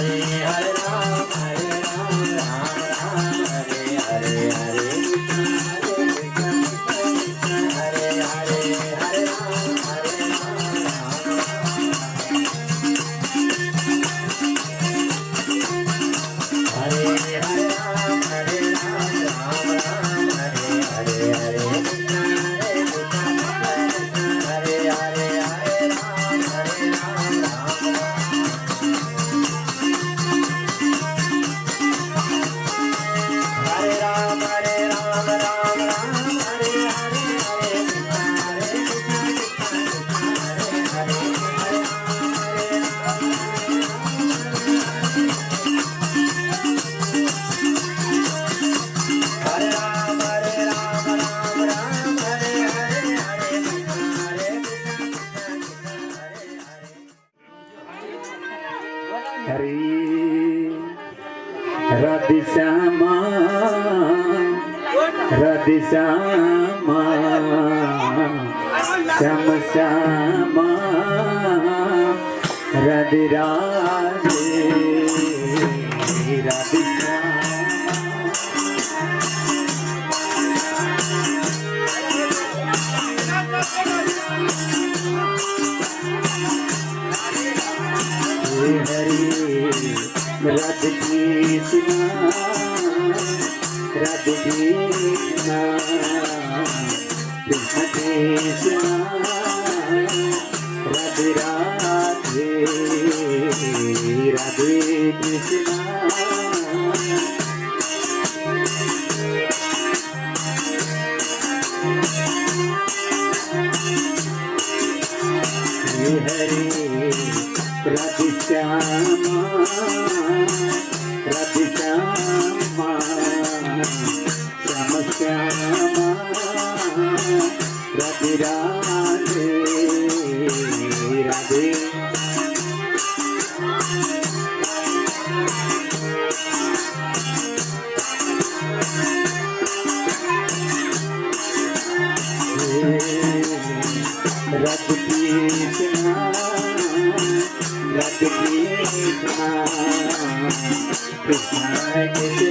Ram Ram Radhe Krishna Radhe Krishna Krishna Krishna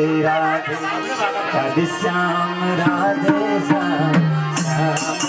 Radhe Radhe Shyam Radhe Shyam Shyam.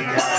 Yeah.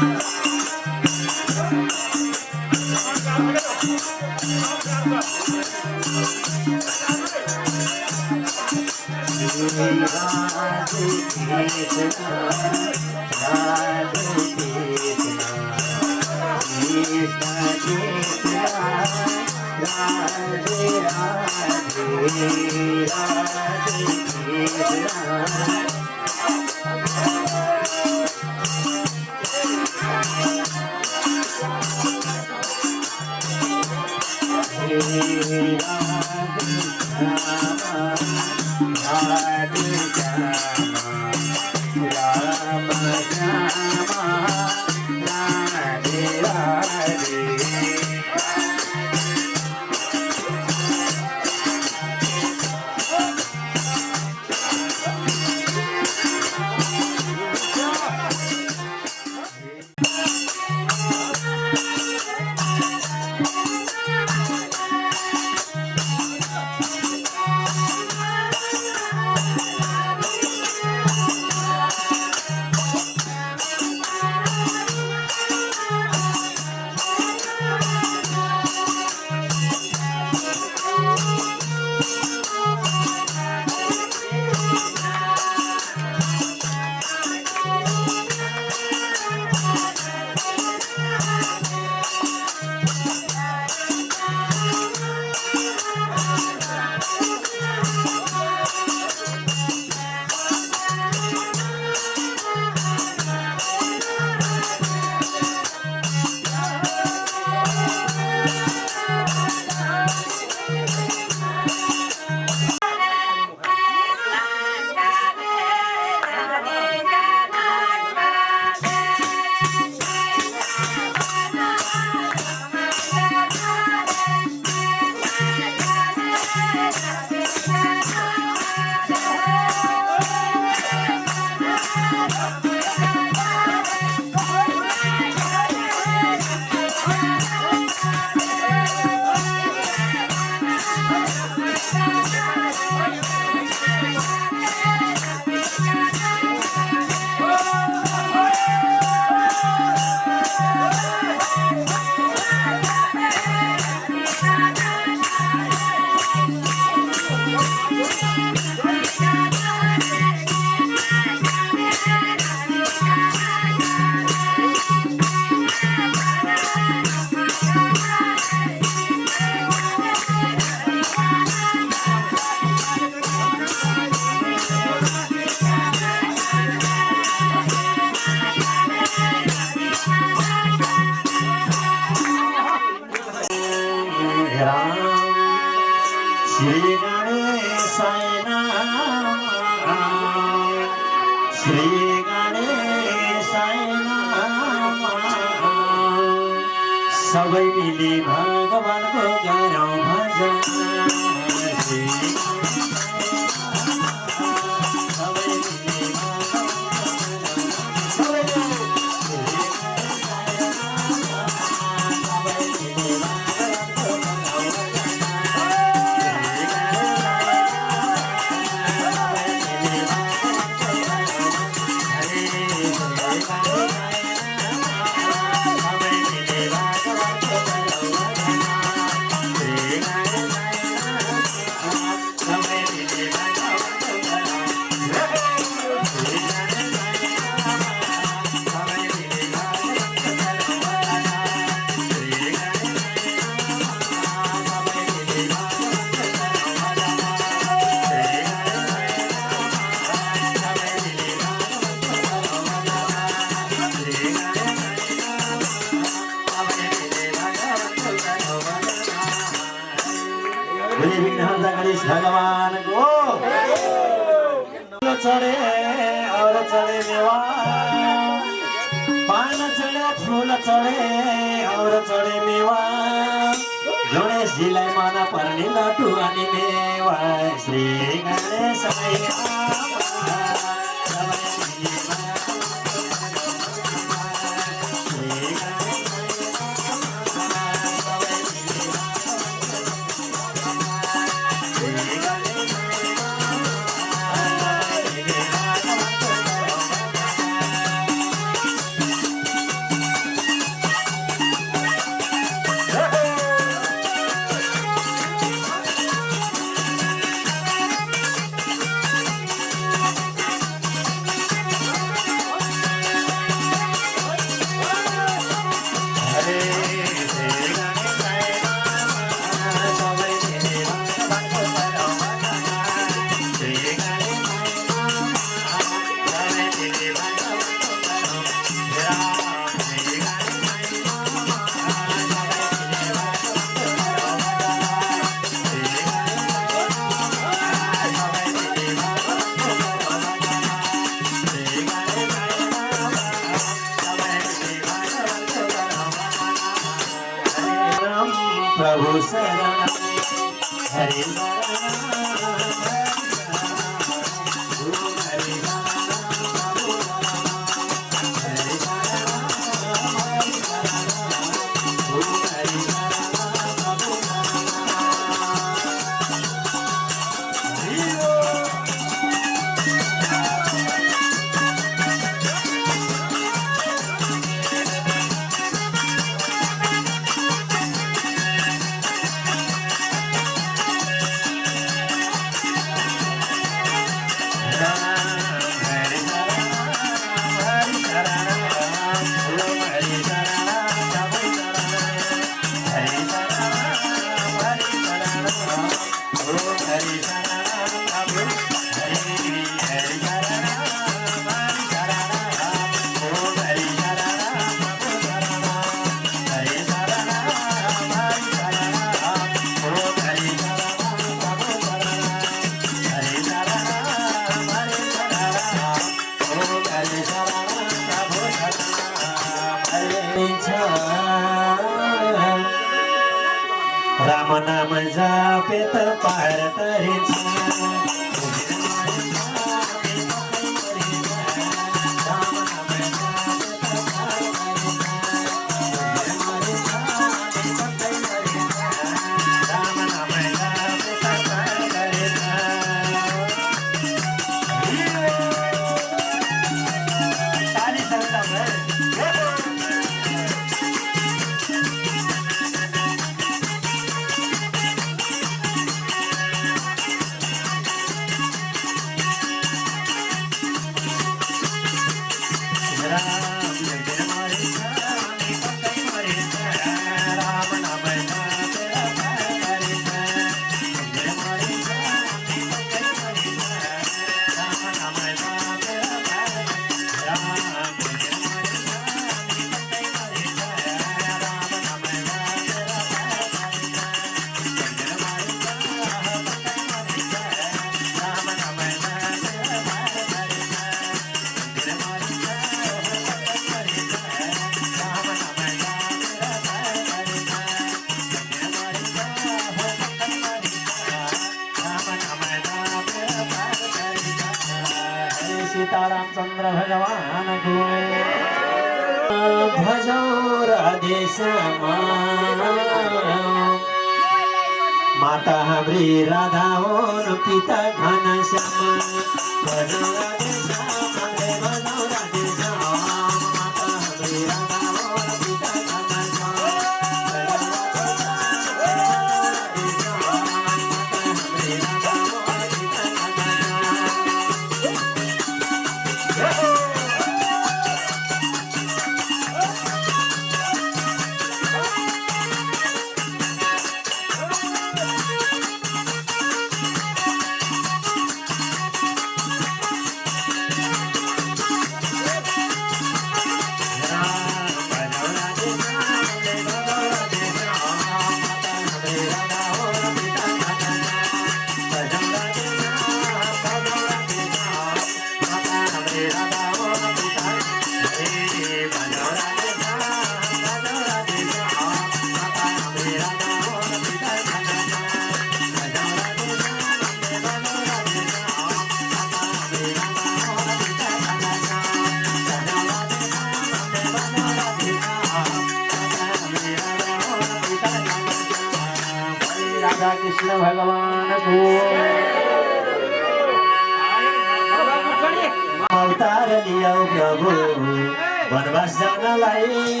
वनवास जानलाई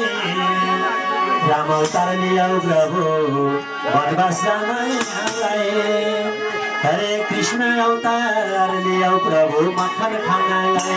राम अवतार लियाऊ प्रभु वनवास जानलाई हरे कृष्ण अवतार लियाऊ प्रभु मखन खानलाई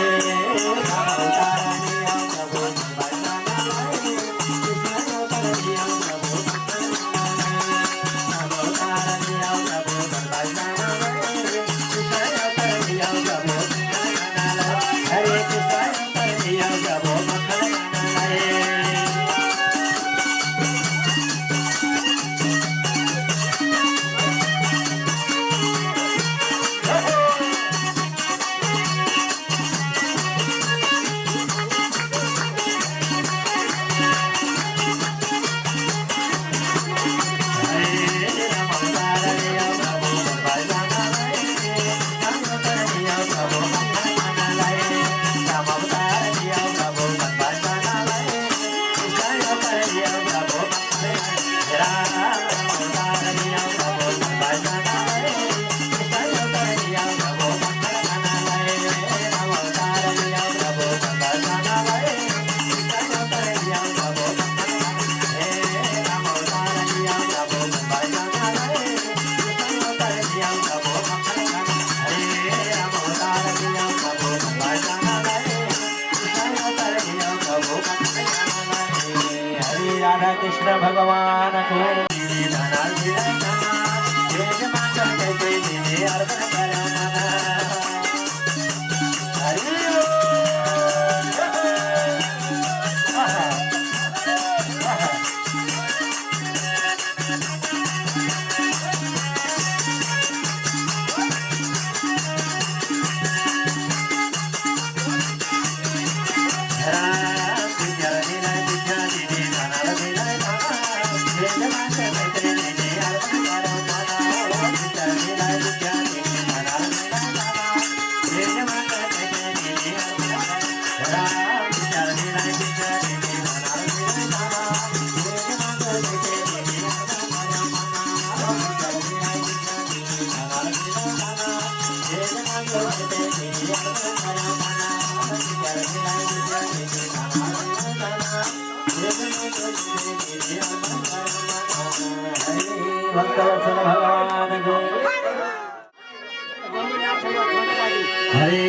हरे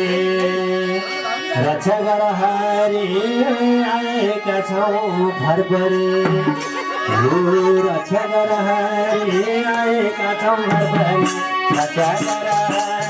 रक्षा गर हरि आएका छौँ घर परे रक्षा गर आएका छौँ घर रक्षा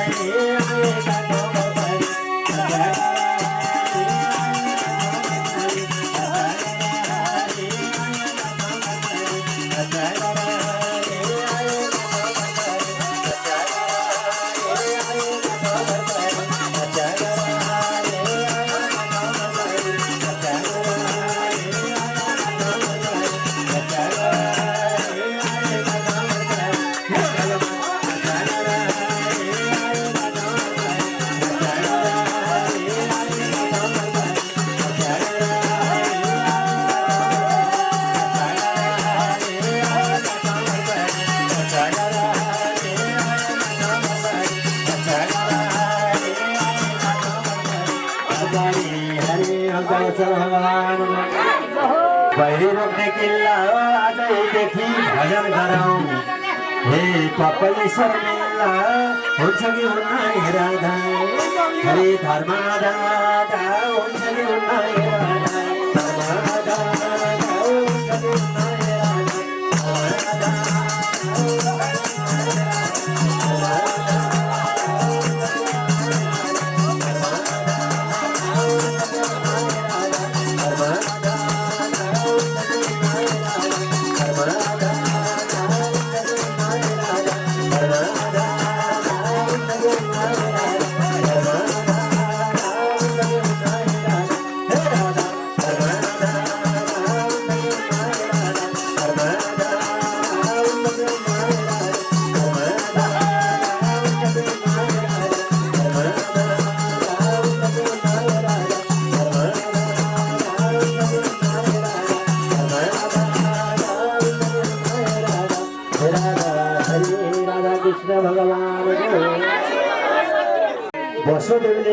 हे कपालेश्वर मेला हुन्छ कि हुन्न हरे धर्म दादा हुन्छ कि हुन्न हेरादा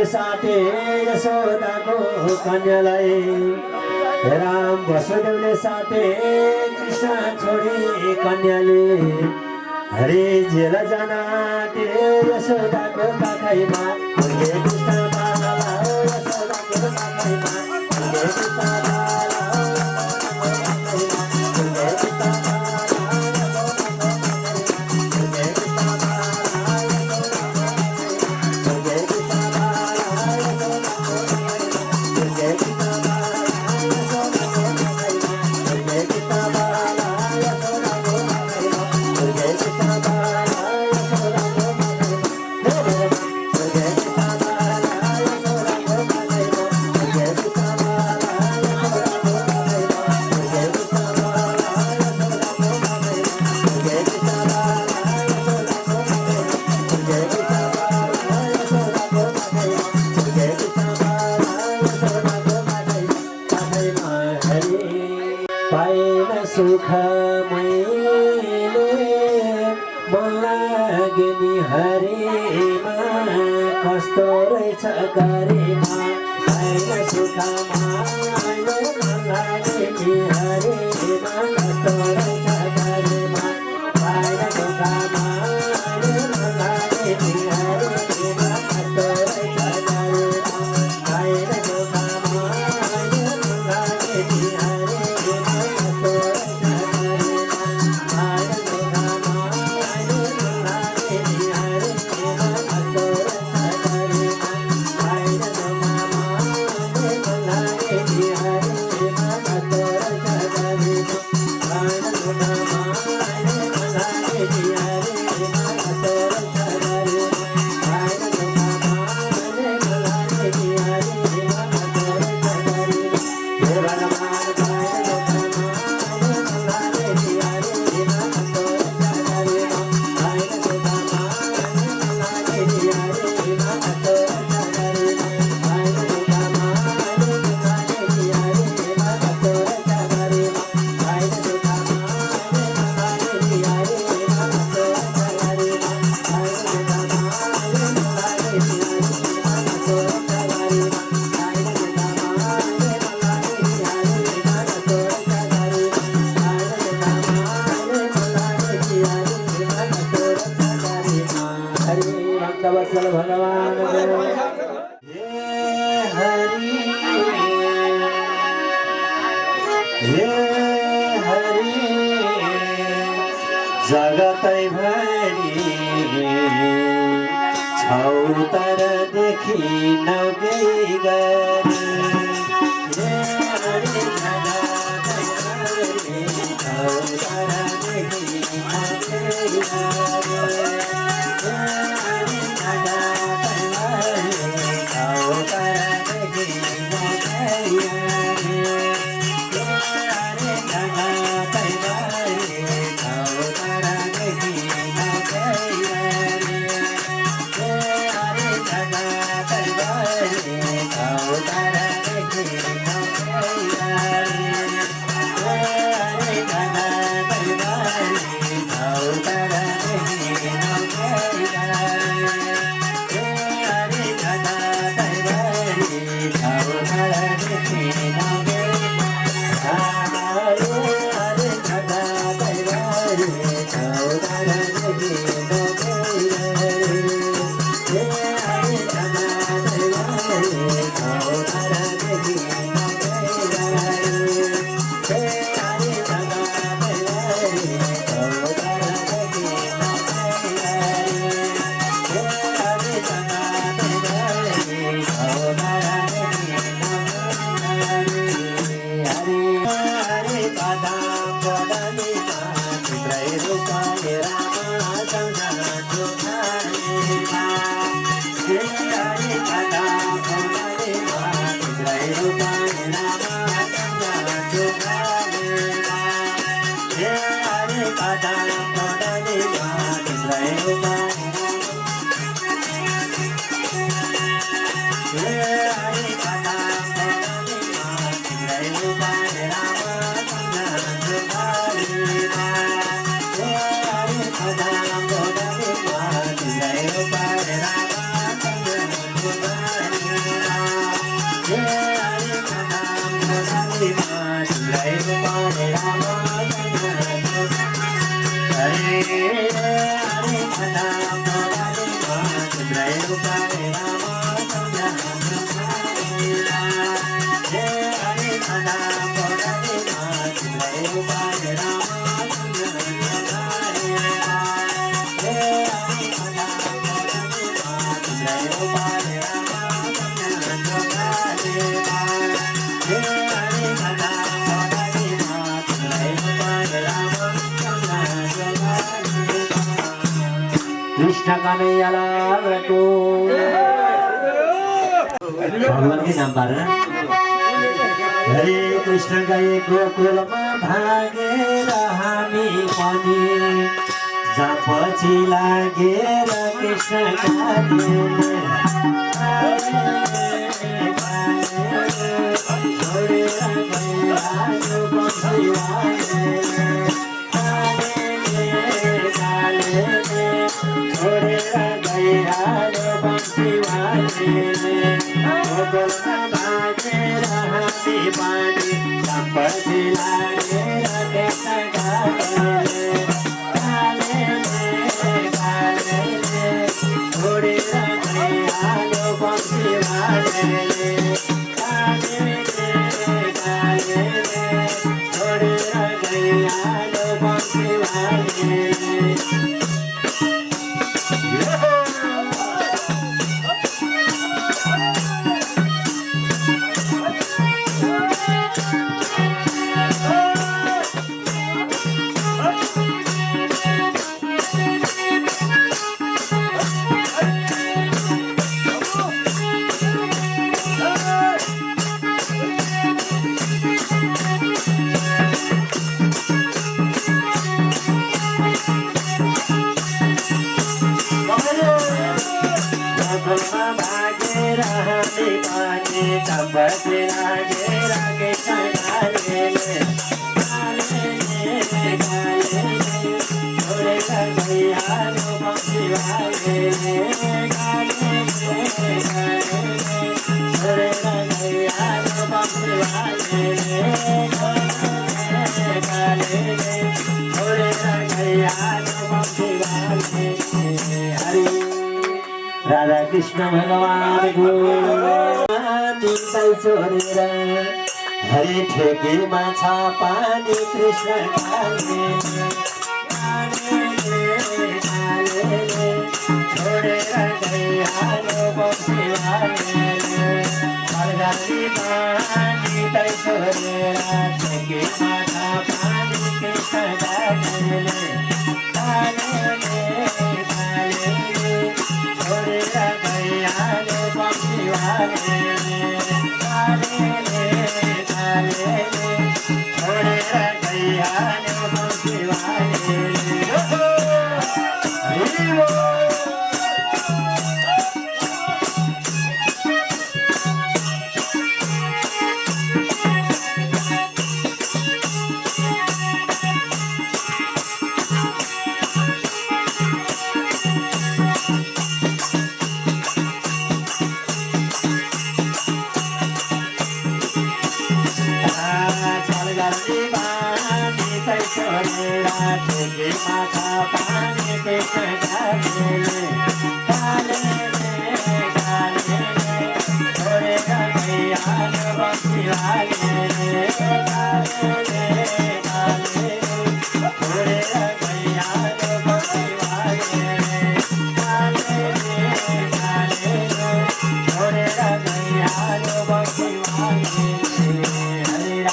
साटे यशोदाको कन्यालाई राम वसुदेवले साटे कृष्ण छोडी कन्याले। हरे जेल आँटे यशोदाको पाखैमा। कृष्ण पारेर हरे कृष्ण गाईको कुलमा भागेर हामी पनि। जपछि लागेर कृष्ण तिमीलाई छोडेर हरि ठेकीमा छ पानी कृष्ण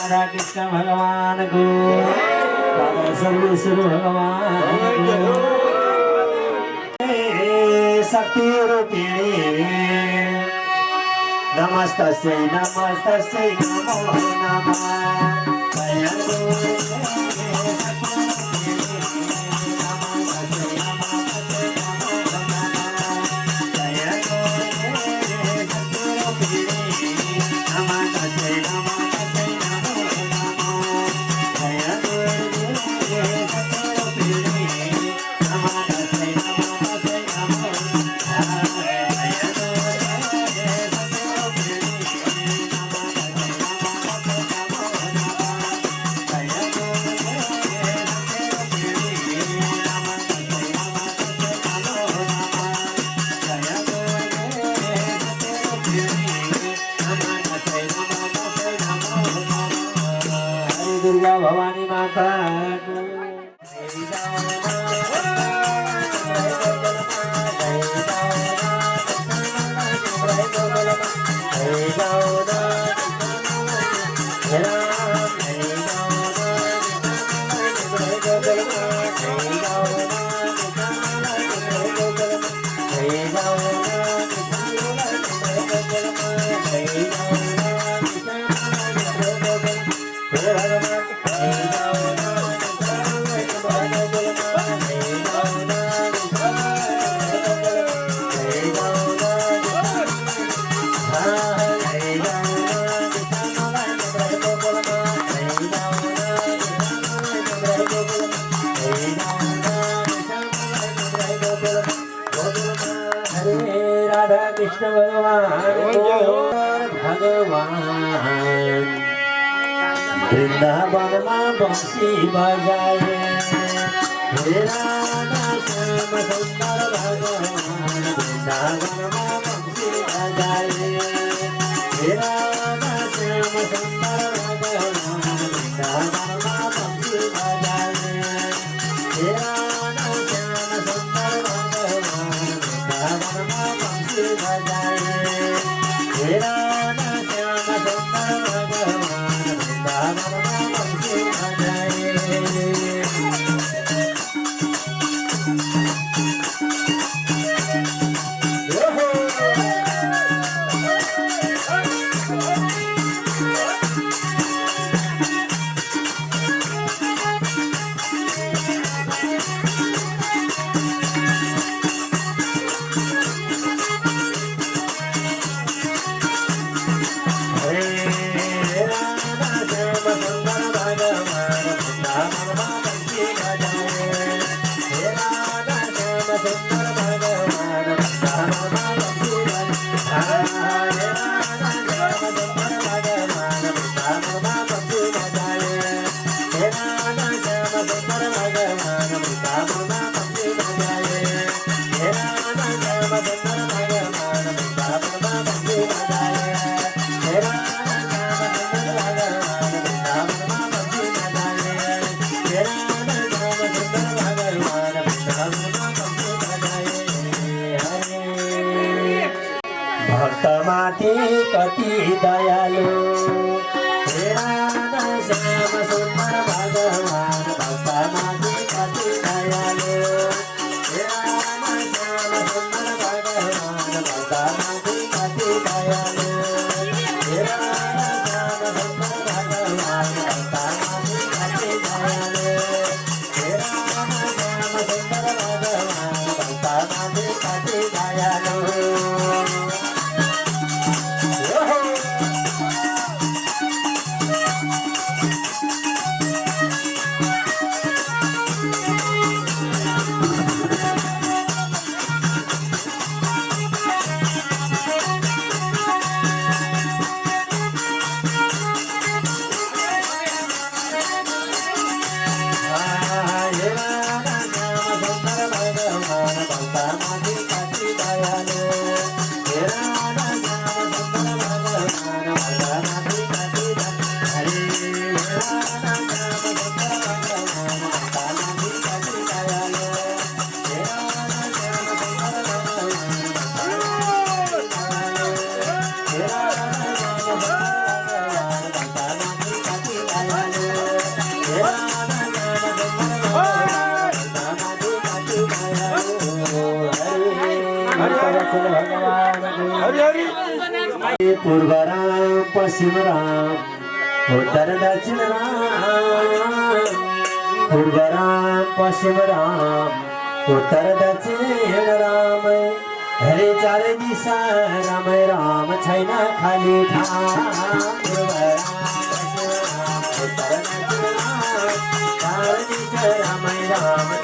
राधा कृष्ण भगवानको बाबा सर्वेश्वर भगवानको शक्ति रूपिणी नमस्तस्यै नमस्तस्यै नमो नमः। पूर्व राम पश्चिम राम उत्तर दक्षिण राम पूर्व राम पश्चिम राम उत्तर दक्षिण राम। हरे चार दिशा राम राम छैन खाली ठाम Ram Ram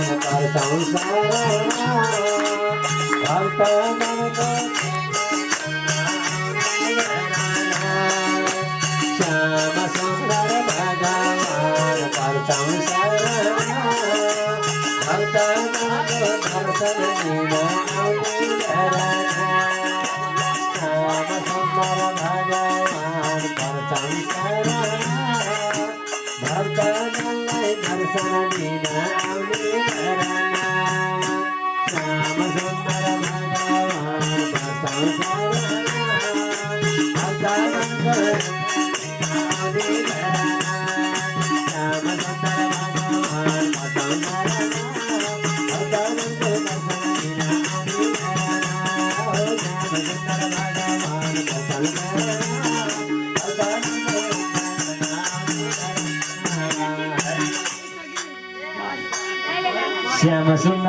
I'm a man of God, I'm.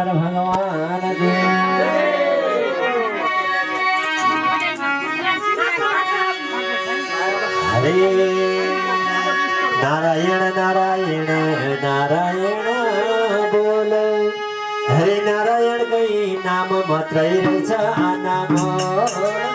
Shankar भगवान हरे नारायण नारायण नारायण बोल हरे नारायण गई नाम मात्रै रहेछ आनाको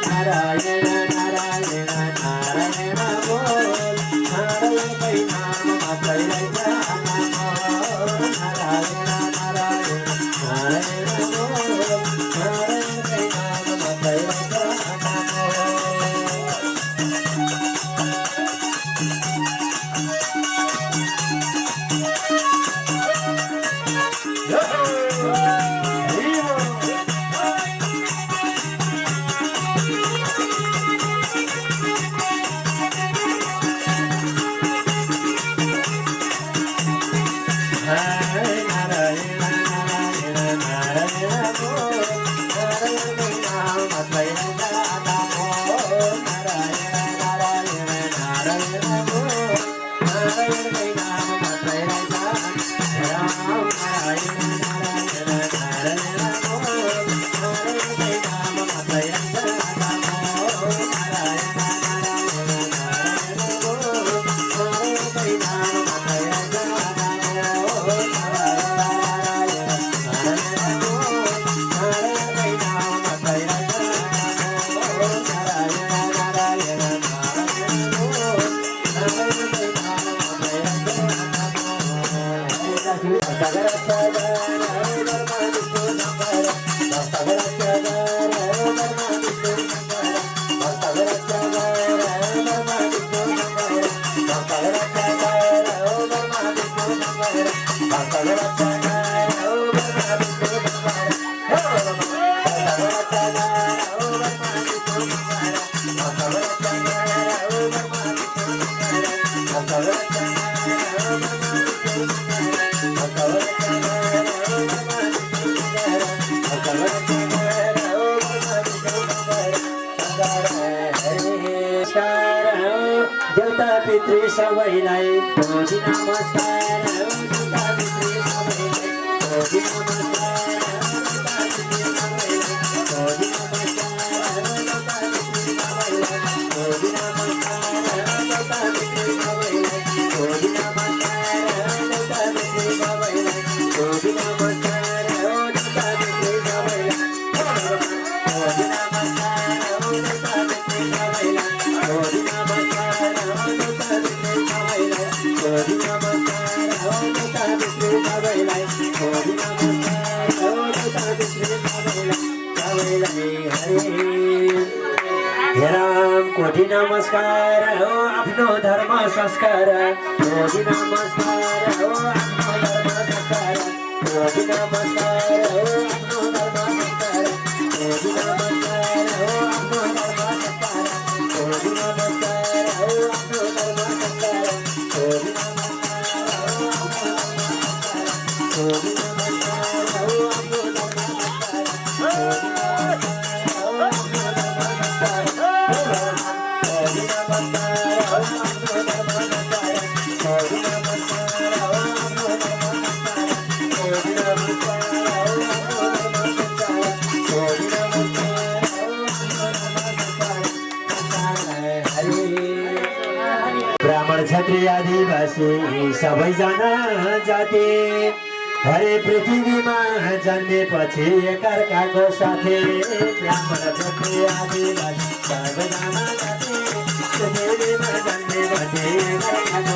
आदिवासी सबैजना जाति। हरे पृथ्वीमा जन्मेपछि एकअर्काको साथी। सबैजना जाति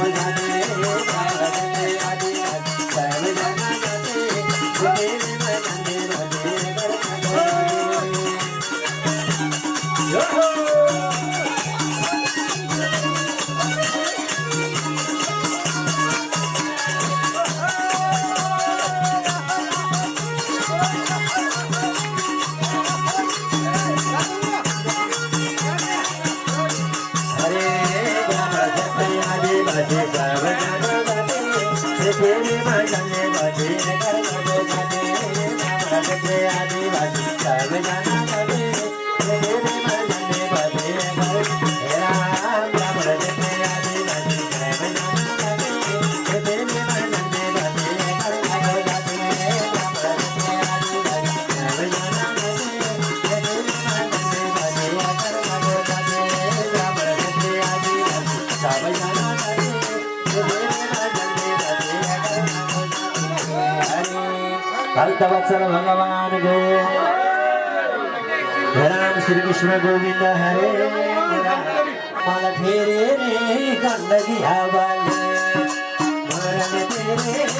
भक्तवत्सल भगवान गो राम श्री कृष्ण गोविंद हरे मल फेरे रे गंदगी हवाले मरन तेरे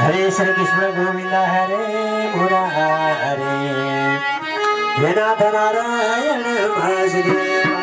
हरे श्री कृष्ण गोविंद हरे मुरारे हे नाथ नारायण वासुदेवा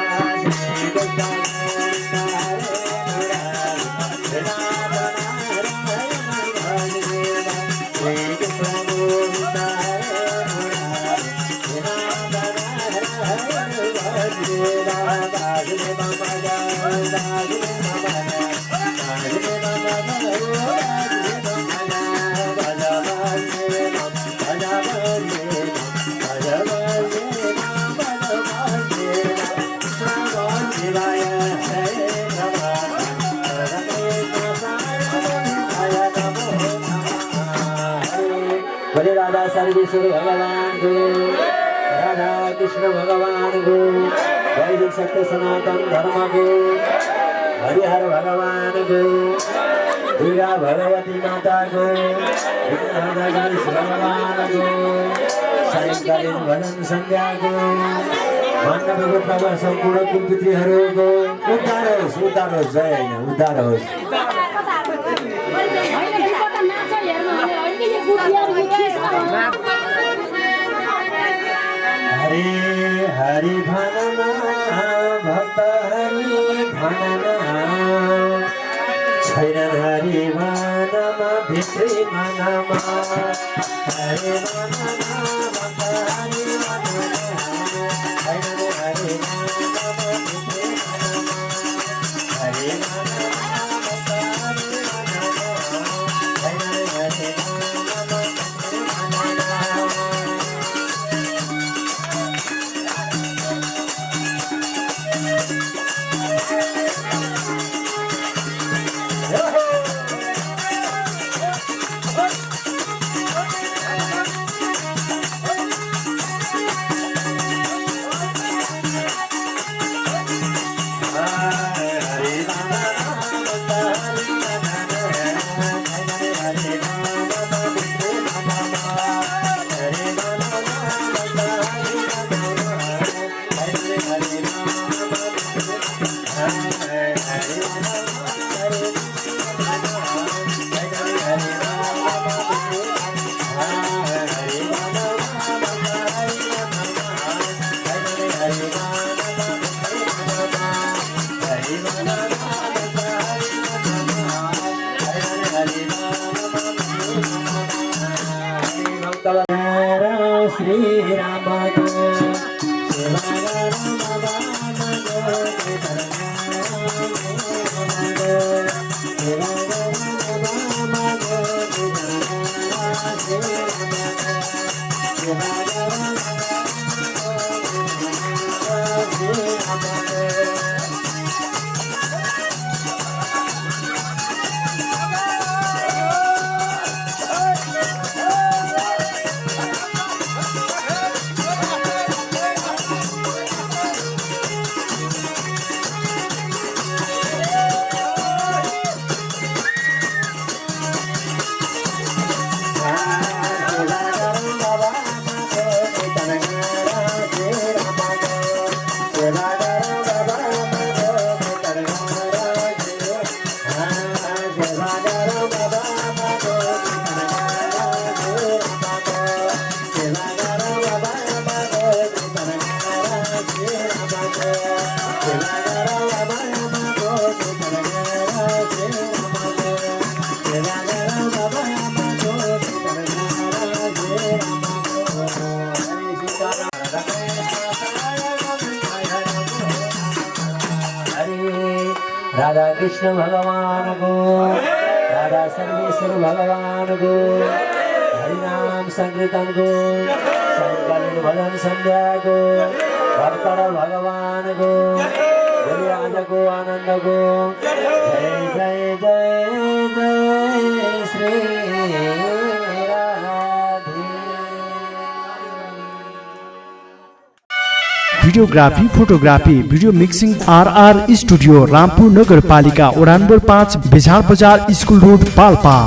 सर्वेश्वर भगवान को राधा कृष्ण भगवान को वैदिक सत्य सनातन धर्म को हरिहर भगवान को दुर्गा भगवती माता को गणेश भगवान को सायङ्कालीन भजन सन्ध्याको मण्डपको प्रभा सम्पूर्ण कुलपुत्रीहरूको उद्धार होस् उद्धार होस् जय होइन उद्धार होस्। हरे हरि भनमा भक्त हरि भनमा छैन हरि भनमा भित्री मनमा हरे भनमा भक्त हरि भनमा छैन Hari videography photography video mixing RR studio Rampur नगरपालिका ओडानबर पाँच बिझार बजार स्कुल रोड पाल्पा